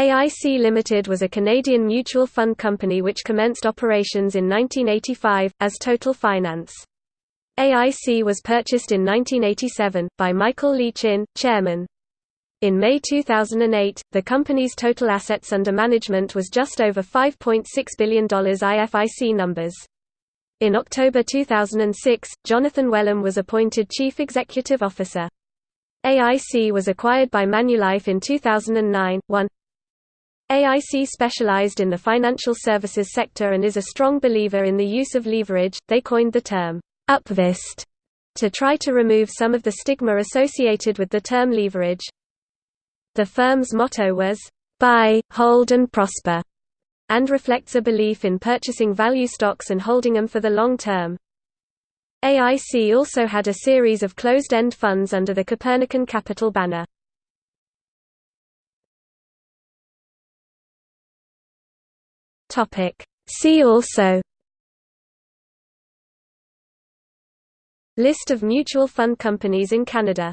AIC Limited was a Canadian mutual fund company which commenced operations in 1985, as Total Finance. AIC was purchased in 1987, by Michael Lee Chin, chairman. In May 2008, the company's total assets under management was just over $5.6 billion IFIC numbers. In October 2006, Jonathan Wellum was appointed Chief Executive Officer. AIC was acquired by Manulife in 2009. 1 AIC specialized in the financial services sector and is a strong believer in the use of leverage. They coined the term upvest to try to remove some of the stigma associated with the term leverage. The firm's motto was, buy, hold and prosper, and reflects a belief in purchasing value stocks and holding them for the long term. AIC also had a series of closed-end funds under the Copernican Capital banner. Topic. See also List of mutual fund companies in Canada